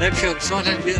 Hep yok. Sonra bir